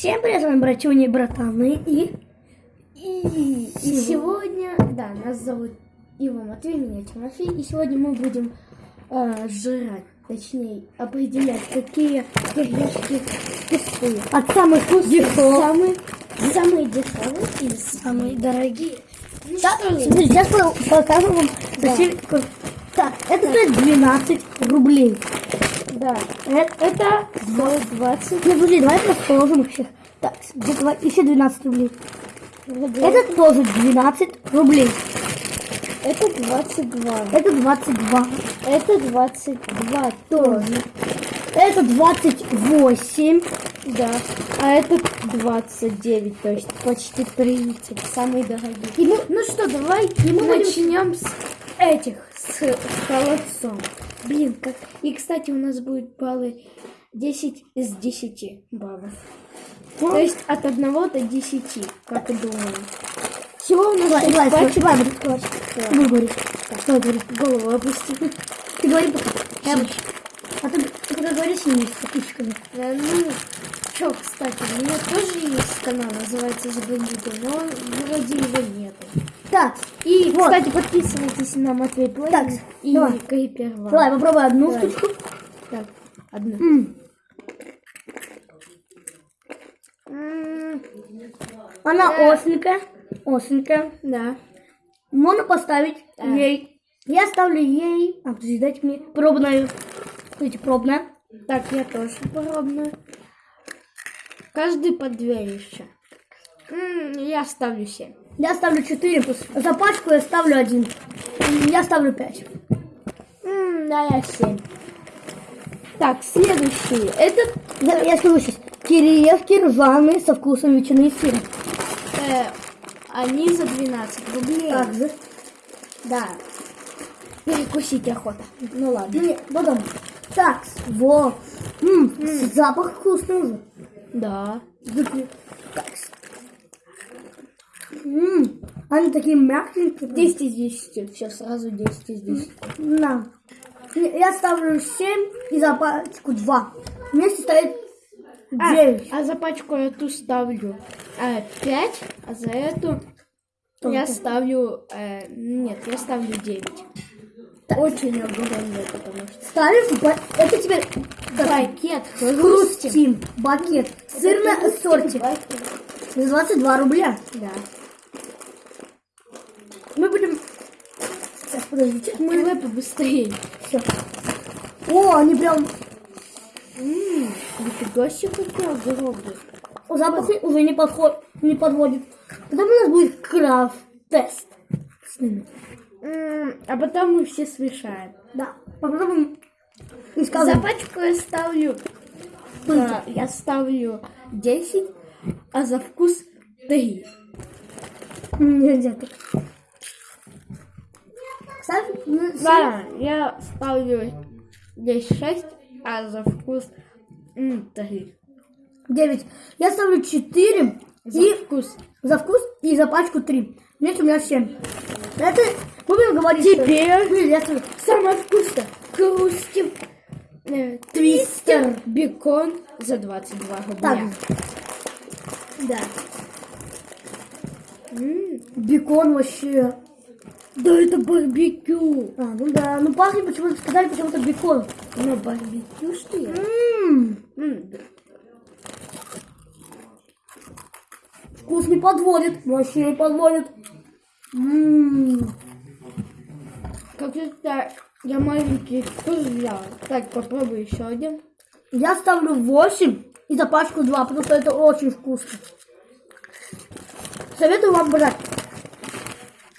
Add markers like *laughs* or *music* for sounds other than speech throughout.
Всем привет, с вами братюни и братаны и... И, и сегодня, да, нас зовут Ива Матвей, меня Тимофей, и сегодня мы будем э, жрать, точнее, определять, какие кириешки вкусные. От самых вкусных Самые, самые дешевые и самые дорогие. Ну ли? смотрите, сейчас по- покажу вам Да. Так, это стоит 12 рублей. Да, Это... это стоит 20. Нет, подожди, давай просто положим их всех. Так, два- еще 12 рублей. Это, тоже 12 рублей. это 22. Это 22. Это 22 тоже. Это 28. Да. А это 29, то есть почти 30. Самые дорогие. И мы- Ну что, давай И мы будем- начнем с этих, с, с холодцом. Блин, как... И, кстати, у нас будет баллы 10 из 10 баллов. То есть от 1 до 10, как и думаю. Всего у нас Давай, давай, давай, буду сказать. Да. Буду говорить. Что я говорю? Голову опусти. Ты говори пока. А ты, когда говоришь не с подписчиками. Э, Ну, чё, кстати, у меня тоже есть канал, называется Забандиты, но вроде его нету. Так, И, Вот. кстати, подписывайтесь на Матвей Плей Так, и давай. Крипер Ван. давай попробуй одну Давай. штучку. Так, одна. М, М, Она Да. остренькая. Остренькая. Да. Можно поставить Да. ей. Я ставлю ей. А, подожди, дайте мне пробную. Смотрите, пробная. Так, я тоже пробную. Каждый по две еще. М, Я ставлю 7. Я ставлю 4. За пачку я ставлю один. Я ставлю 5. Да, я 7. Так, следующий. Это Я, я скажу сейчас. Кириевки ржаные со вкусом ветчины и сыра. э, они за 12 рублей. Также. Да. Перекусить охота. Ну ладно. Не, потом. Так, во. М, запах вкусный уже. Да. Так. М, они такие мягкие. 10 из 10. Все, сразу 10 из 10. На. Я ставлю 7 и за пачку 2. Вместе стоит 9. А, а за пачку эту ставлю 5, а за эту я Только. ставлю... э, нет, я ставлю 9. Очень огромный, потому что... Ставишь, ба- это теперь Пакет хрустим. Бакет. Сырное ассорти. За 22 рубля. Да. Мы будем... Сейчас, подождите. Мы давай побыстрее. Все. О, они прям... Ммм, нифига себе какой огромный. Запах уже не, подход, не подводит. Потом у нас будет крафт-тест. С ними. А потом мы все смешаем. Да. Попробуем. И За скажем. пачку я ставлю... А, я ставлю 10, а за вкус 3. Нельзя так. Кстати, ну. Да, я ставлю здесь 6, а за вкус 3. 9. Я ставлю 4 За и вкус. за вкус и за пачку 3. Нет, у меня 7. Это будем говорить. Теперь ставлю самое вкусное. Хрустим. э, Твистер бекон за 22 так. рубля. Да. М, Бекон вообще. Да это барбекю. А, ну да. Ну пахнет почему-то сказали почему-то бекон. Ну барбекю что ли? М, Вкус не подводит. Вообще не подводит. М, Как это я маленький вкус взял. Так, попробуй еще один. Я ставлю 8 и за пачку 2, потому что это очень вкусно. Советую вам брать.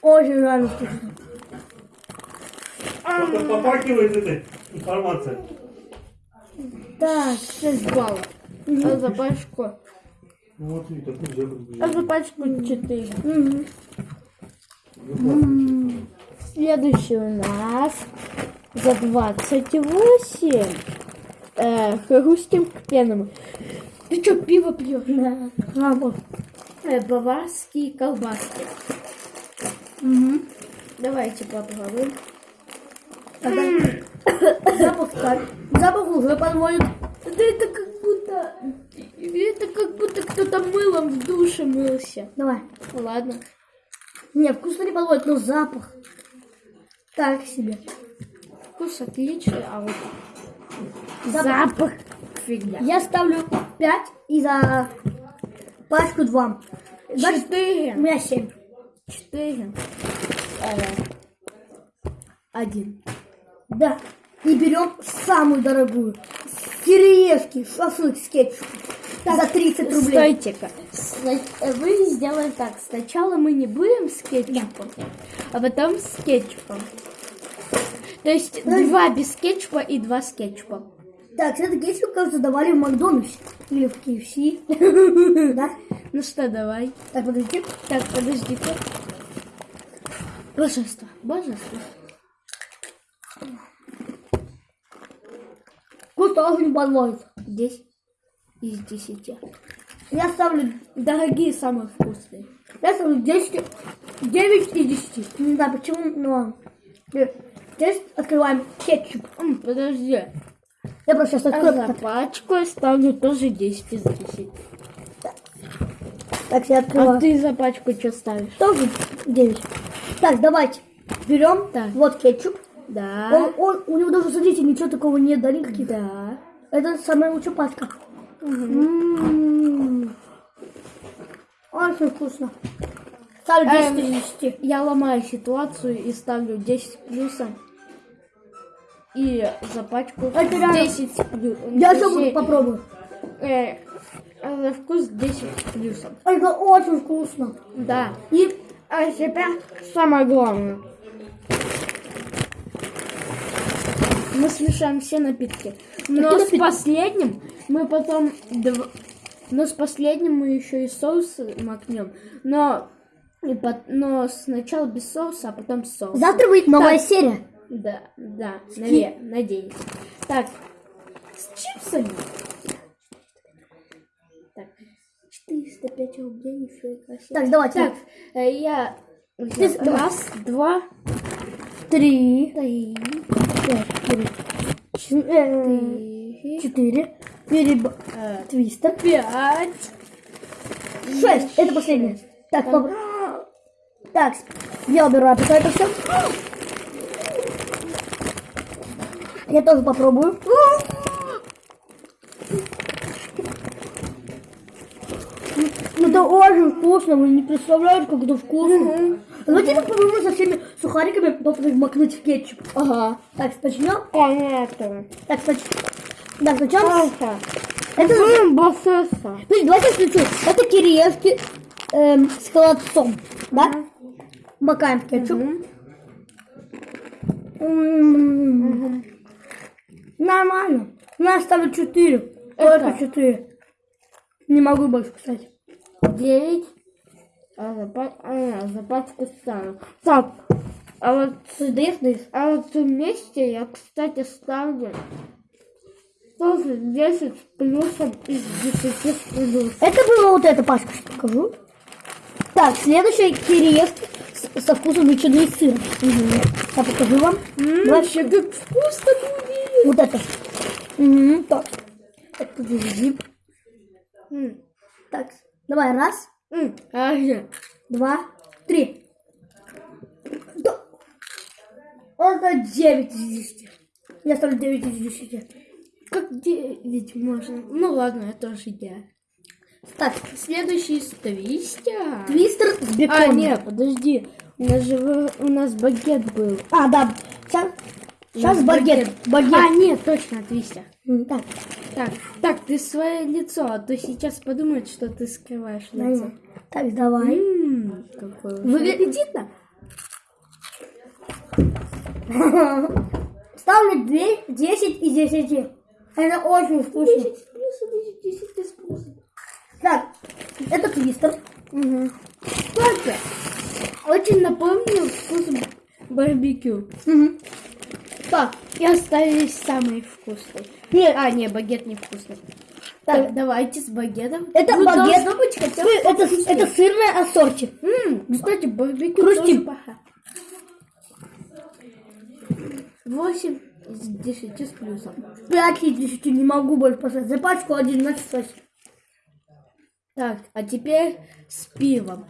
Очень реально вкусно. Просто попахивает этой информацией. Так, 6 баллов. А за пачку? Ну вот и так нельзя А подбежать. за пачку 4. мгм. М, Следующий у нас за 28. Э, хрустим к пенному. Ты что, пиво пьешь? да. А, вот. Э, баварские колбаски. Мгм. Давайте попробуем. Запах, так. Запах уже подводит. Да это как будто... Это как будто кто-то мылом в душе мылся. Давай. Ладно. Не, вкусно не подводит, но запах. Так себе. Вкус отличный, а вот Запах. запах фигня. Я ставлю 5 и за пачку 2. Значит, у Четыре. меня 7. Четыре. Э, Один. Да. И берем самую дорогую. Кириешки, шашлык с кетчупом. За 30 рублей. Стойте-ка. Сна- Вы сделаем так. Сначала мы не будем с кетчупом, а потом с кетчупом. То есть Подожди. два без кетчупа и два с кетчупом. Так, это кетчуп, кажется, давали в Макдональдсе. Или в KFC. *laughs* Да? Ну что, давай. Так, подожди. Так, подожди-ка. Божество. Божество. Вкус тоже не подводит. Из десяти. Я ставлю, Дорогие, самые вкусные. я ставлю 10, 9 из 10. Не знаю почему, но... Здесь открываем кетчуп. М, Подожди. Я просто сейчас А открою. за пачку я ставлю тоже 10 из 10. Так, я А открываю. ты за пачку что ставишь? Тоже 9. Так, давайте. Берем. Так. Вот кетчуп. Да. Он, он- у него даже, смотрите, ничего такого нет, да, никаких. Да. Это самая лучшая пачка. М. Очень вкусно. Ставлю 10 из Эм, 10. Я ломаю ситуацию и ставлю 10 плюсом. И за пачку Это реально. 10 плюсом. Я еще попробую. Э, за вкус 10 плюсом. Это очень вкусно. Да. И а теперь самое главное. Мы смешаем все напитки. Но с напитки? последним мы потом... дв- Но с последним мы еще и соус макнем. Но... и пот- Но сначала без соуса, а потом с соусом. Завтра выйдет новая Так. серия. Да, да, наве- надеюсь. Так, с чипсами. Так, 405 рублей, нифига себе. Так, давайте. Так, э, я раз, два, Три. три, Четыре. Переб... э, Твистер. пять. Шесть. Это последнее. Так, поп- Так, я убираю пока это все. Я тоже попробую. Ну, Это очень вкусно, вы не представляете, как это вкусно. Давайте попробуем со всеми сухариками попробуем макнуть в кетчуп. Ага. Так, начнем. Понятно. Так, снач- так, сначала... Ага. Это... Блин, басеса. Подожди, давайте включу. Это кириешки эм, с холодцом, да? Макаем в кетчуп. Нормально. Я ставлю 4. Это? Только 4. Не могу больше, кстати. Девять. А за, па- а, за пачку ставлю. Так, а вот? А вот вместе я, кстати, ставлю тоже 10 с плюсом из 10 с плюсом. Это было вот эта пачка, что покажу. Так, следующая кириешки с- со вкусом ветчины и сыра. Я покажу вам. Давай Вообще, как вкусно будет! Вот это. Мгм, Так. Так, подожди. М, Так, давай, раз, м, два, три. Да. Это 9 из 10. Я ставлю 9 из 10. Как 9 можно? Ну ладно, это тоже я. Так, Следующий с твистя. твистер с А, беконом. нет, подожди. У нас же у нас багет был. А, да. Сейчас, сейчас багет. Багет. А, нет, точно, твистя. М, Так, Так, так, ты свое лицо, а то сейчас подумают, что ты скрываешь лицо. давай. Так, давай. Ммм, какое Выгля- аппетитно. *laughs* Ставлю 2, 10 из 10. Это очень вкусно. 10 плюсом, 10 из плюсом. Так, это твистер. Угу. Кстати, очень напомнил вкус барбекю. Мгм. Так, и остались самые вкусные. Нет, А, не, багет не вкусный. Так. Так, давайте с багетом. это Ну, багет. должно быть хотя бы это, вкуснее. это сырное ассорти. М, кстати, барбекю Хрустим. тоже паха. 8 из 10 с плюсом. 5 из 10 не могу больше поставить. За пачку один на 6. Так, а теперь с пивом.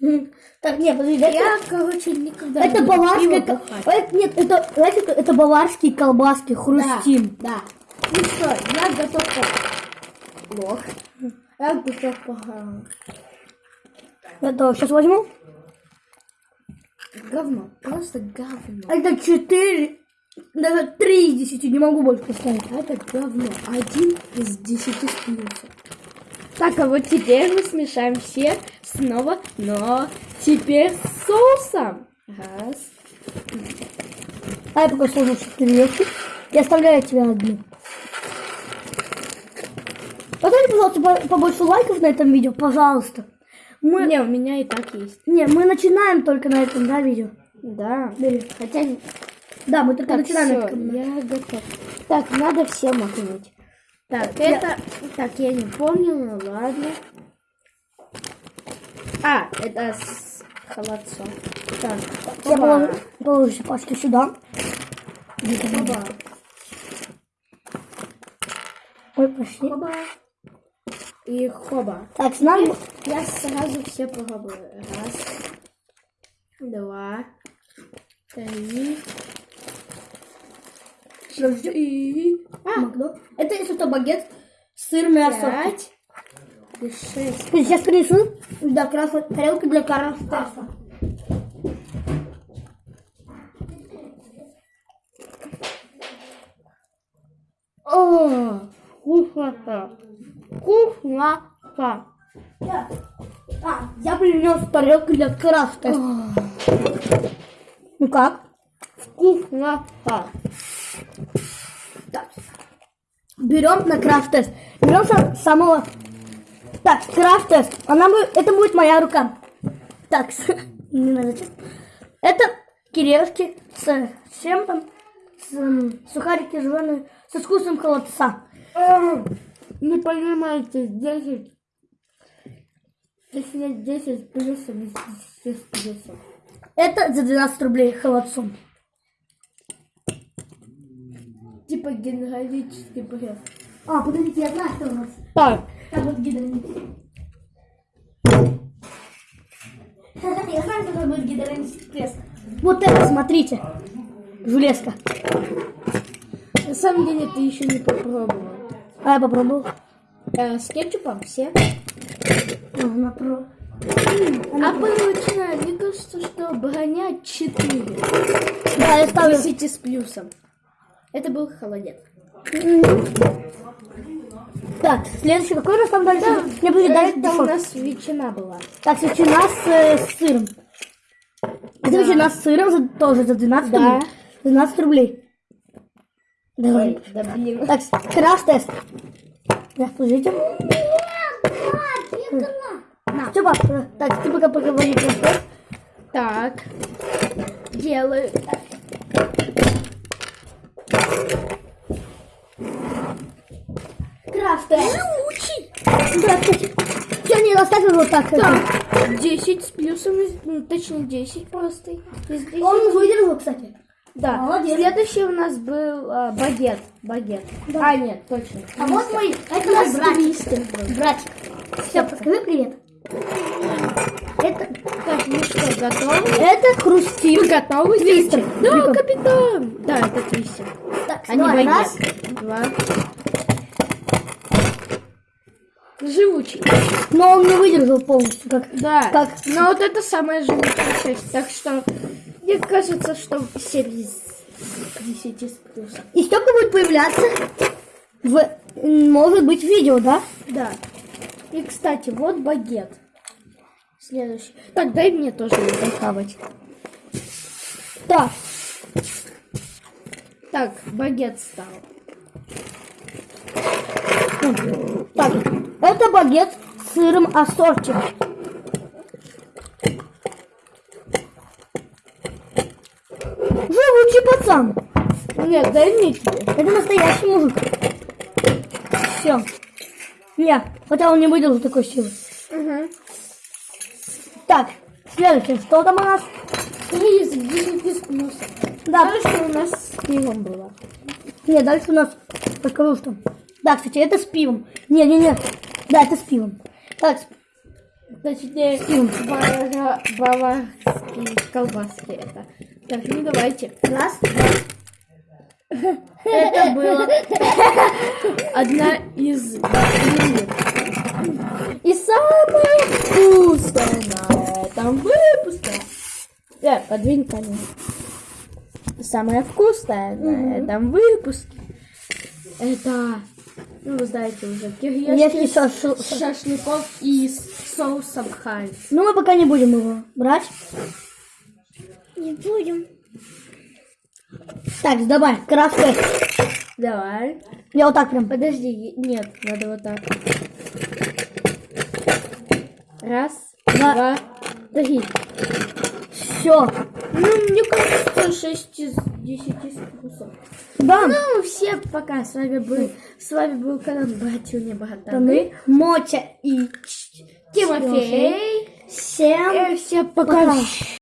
*laughs* Так, нет, подожди, это, Я, короче, никогда это не бухать. это- Нет, это, знаете, это- это баварские колбаски, хрустим. Да, да. Ну что, я готов по... Лох. Я готов по... Это сейчас возьму. Говно, просто говно. Это 4, даже 3 из 10, не могу больше поставить. Это говно. Один из десяти с плюсом. Так, а вот теперь мы смешаем все снова, но теперь с соусом. Раз. А я пока сложу 4 вещи. Я оставляю тебе одну. Поставьте, пожалуйста, по- побольше лайков на этом видео, пожалуйста. Мы... Не, у меня и так есть. Не, мы начинаем только на этом, да, видео? Да. Бери. Хотя... Да, мы только Так, начинаем на этом. я готов. Так, надо все макнуть. Так, это... Так, я не помню, ну ладно. А, это с холодцом. Так, Я положу, положу все пачки сюда. Оба. Ой, пошли. Хоба. И хоба. Так, с нами... Я сразу все попробую. Раз, два, три, четыре, а, Макдо. Это если что, багет, сыр, мясо. пять шесть. Сейчас принесу. Да, красная тарелка для караста. О, вкусно. Вкусно. А, я принес тарелку для крафта. Ну как? Вкусно. Так. Берем на крафт-тест. Берем сам- самого... Так, крафт-тест. Она будет... Это будет моя рука. Так, *laughs* не надо зачем. Это кириешки с, чем там? С, сухарики жженые со вкусом холодца. Не понимаете, 10. Если 10 плюсом, 10 плюсом. Это за 12 рублей холодцом. Типа генералический бред. А, подождите, я знаю, что у нас. Так, Там вот гидронит. Я знаю, что там будет гидронический пресс. Вот это, смотрите. Железка. на самом деле ты еще не попробовал. А я попробовал. Э, с кетчупом все? А, Она про... А получина, мне кажется, что броня 4. Да, я ставлю. 10 с плюсом. Это был холодец. Так, следующий какой у нас там дальше? Мне будет дальше Это у нас ветчина была. Так, ветчина с, э, с сыром. Это ветчина с сыром за- тоже за 12 Да. рублей. 12 рублей. Давай. Ой, да блин. Так, краш-тест. Да, слушайте. Все, пап, так, ты пока поговори краш-тест. Так. Делаю. Да, кстати. Все, не оставил вот так. Так, 10 с плюсом, ну, точнее 10 просто. из 10. Он выдержал, кстати. Да. Молодец. Следующий у нас был а, багет. Багет. А, нет, точно. А вот мой, это нас братик. Братик. Все, скажи привет. Это, Так, ну что, готовы? это хрустим. Вы готовы? Твистер. Да, капитан. Да, это твистер. Так, А давай, багет. раз. Два. Живучий. Но он не выдержал полностью. Как... Да. Как? Но вот это самая живучая часть. Так что мне кажется, что 7 из 10 с плюсом. И столько будет появляться в, может быть, видео, да? Да. И, кстати, вот багет. Следующий. Так, дай мне тоже хавать. Так, Так, багет стал. так. Это багет с сыром ассорти. Живучий пацан. Нет, дай мне тебе. Это настоящий мужик. Все. Я. Хотя он не выдержал такой силы. Угу. Следующее. Что там у нас? Из 10 с плюсом. Да, Дальше у нас с пивом было. Нет, дальше у нас покажу что. Да, кстати, это с пивом. Не, не, не. Да, это с пивом. Так, Точнее, бавара- баварские колбаски это. Так, ну давайте. раз, Это было *laughs* одна из. И самое вкусное на этом выпуске. Э, подвинь камень. Самое вкусное на этом выпуске. Это, ну вы знаете уже, киргизский с шашлыков и с соусом хайнц. Ну, мы пока не будем его брать. Не будем. Так, давай, крафты. Давай. Я вот так прям. Подожди, нет, надо вот так. Раз, Два. два, три. Все. Ну, мне кажется, 6 из 10 вкусов. Да. Ну, все пока. С вами был, с вами был канал Братья не Мы, Мотя и Тимофей. Всем Э, Всем пока. пока.